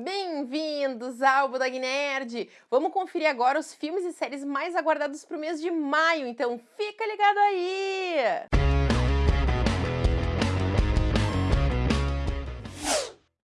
Bem-vindos ao Budog Nerd! Vamos conferir agora os filmes e séries mais aguardados para o mês de maio, então fica ligado aí!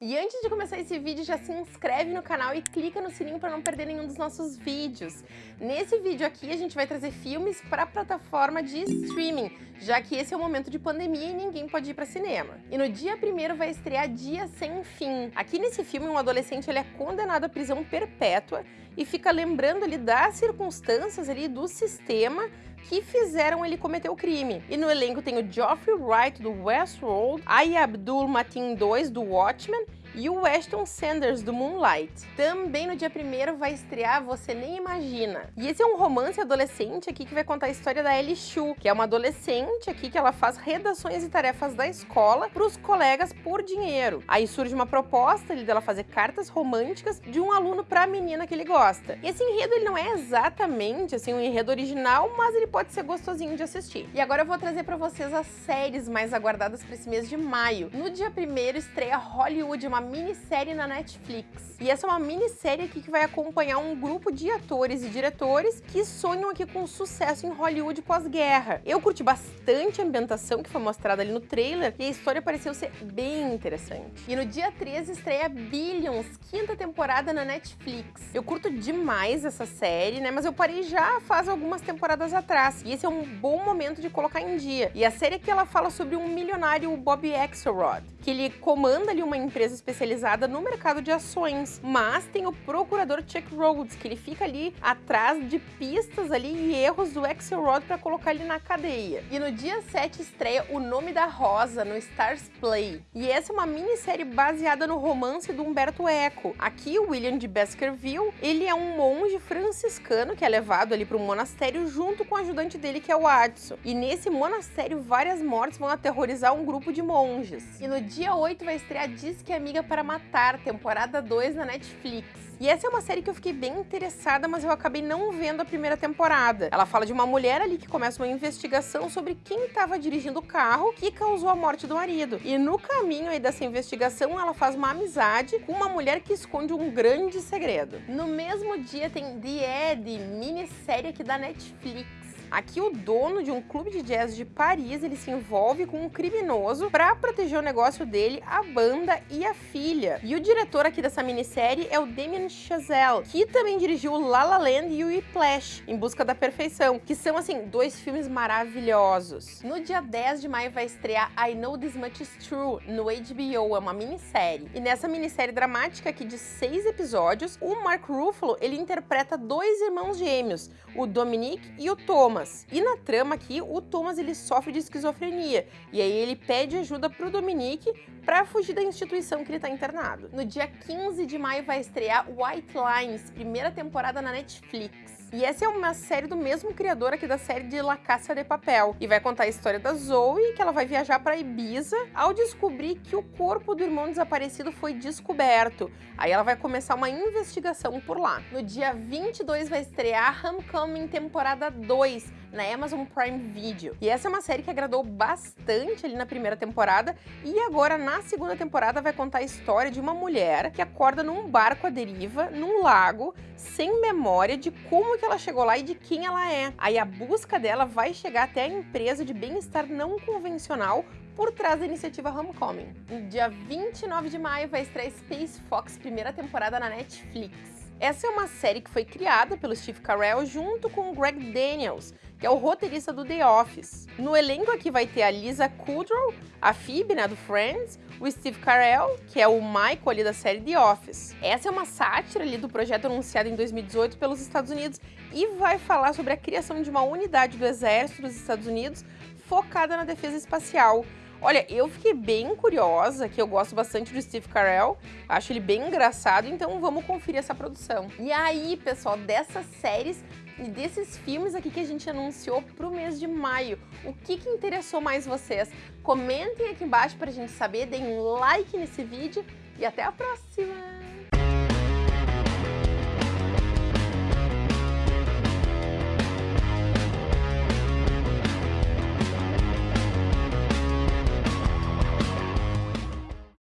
E antes de começar esse vídeo, já se inscreve no canal e clica no sininho para não perder nenhum dos nossos vídeos. Nesse vídeo aqui, a gente vai trazer filmes para a plataforma de streaming, já que esse é o momento de pandemia e ninguém pode ir para cinema. E no dia primeiro vai estrear Dia Sem Fim. Aqui nesse filme, um adolescente ele é condenado à prisão perpétua e fica lembrando ali das circunstâncias ali do sistema que fizeram ele cometer o crime. E no elenco tem o Geoffrey Wright do Westworld, Aya Abdul Mateen II do Watchmen e o Weston Sanders, do Moonlight. Também no dia 1 vai estrear Você Nem Imagina. E esse é um romance adolescente aqui que vai contar a história da Ellie Shu, que é uma adolescente aqui que ela faz redações e tarefas da escola para os colegas por dinheiro. Aí surge uma proposta ali dela fazer cartas românticas de um aluno para a menina que ele gosta. E esse enredo ele não é exatamente assim um enredo original, mas ele pode ser gostosinho de assistir. E agora eu vou trazer para vocês as séries mais aguardadas para esse mês de maio. No dia 1 estreia Hollywood, uma minissérie na Netflix. E essa é uma minissérie aqui que vai acompanhar um grupo de atores e diretores que sonham aqui com sucesso em Hollywood pós-guerra. Eu curti bastante a ambientação que foi mostrada ali no trailer e a história pareceu ser bem interessante. E no dia 13 estreia Billions, quinta temporada na Netflix. Eu curto demais essa série, né, mas eu parei já faz algumas temporadas atrás. E esse é um bom momento de colocar em dia. E a série aqui ela fala sobre um milionário Bob Axelrod, que ele comanda ali uma empresa no mercado de ações, mas tem o procurador Chuck Rhodes, que ele fica ali atrás de pistas ali e erros do Axelrod para colocar ele na cadeia. E no dia 7 estreia O Nome da Rosa no Stars Play. E essa é uma minissérie baseada no romance do Humberto Eco. Aqui o William de Baskerville, ele é um monge franciscano que é levado ali para um monastério junto com o ajudante dele que é o Adson. E nesse monastério várias mortes vão aterrorizar um grupo de monges. E no dia 8 vai estrear Disque Amiga para Matar, temporada 2 na Netflix. E essa é uma série que eu fiquei bem interessada, mas eu acabei não vendo a primeira temporada. Ela fala de uma mulher ali que começa uma investigação sobre quem estava dirigindo o carro que causou a morte do marido. E no caminho aí dessa investigação, ela faz uma amizade com uma mulher que esconde um grande segredo. No mesmo dia tem The Ed, minissérie aqui da Netflix. Aqui o dono de um clube de jazz de Paris, ele se envolve com um criminoso para proteger o negócio dele, a banda e a filha. E o diretor aqui dessa minissérie é o Damien Chazelle, que também dirigiu La La Land e o Whiplash, Em Busca da Perfeição, que são, assim, dois filmes maravilhosos. No dia 10 de maio vai estrear I Know This Much Is True, no HBO, é uma minissérie. E nessa minissérie dramática aqui de seis episódios, o Mark Ruffalo, ele interpreta dois irmãos gêmeos, o Dominic e o Thomas, Thomas. E na trama aqui, o Thomas ele sofre de esquizofrenia, e aí ele pede ajuda pro Dominique para fugir da instituição que ele está internado. No dia 15 de maio vai estrear White Lines, primeira temporada na Netflix. E essa é uma série do mesmo criador aqui da série de La Caça de Papel. E vai contar a história da Zoe, que ela vai viajar para Ibiza ao descobrir que o corpo do irmão desaparecido foi descoberto. Aí ela vai começar uma investigação por lá. No dia 22 vai estrear Homecoming temporada 2, na Amazon Prime Video. E essa é uma série que agradou bastante ali na primeira temporada e agora na segunda temporada vai contar a história de uma mulher que acorda num barco à deriva, num lago, sem memória de como que ela chegou lá e de quem ela é. Aí a busca dela vai chegar até a empresa de bem-estar não convencional por trás da iniciativa Homecoming. No dia 29 de maio vai estrear Space Fox, primeira temporada na Netflix. Essa é uma série que foi criada pelo Steve Carell junto com o Greg Daniels, que é o roteirista do The Office. No elenco aqui vai ter a Lisa Kudrow, a Phoebe, né, do Friends, o Steve Carell, que é o Michael ali da série The Office. Essa é uma sátira ali do projeto anunciado em 2018 pelos Estados Unidos e vai falar sobre a criação de uma unidade do exército dos Estados Unidos focada na defesa espacial. Olha, eu fiquei bem curiosa, que eu gosto bastante do Steve Carell, acho ele bem engraçado, então vamos conferir essa produção. E aí, pessoal, dessas séries e desses filmes aqui que a gente anunciou para o mês de maio, o que, que interessou mais vocês? Comentem aqui embaixo para a gente saber, deem um like nesse vídeo e até a próxima!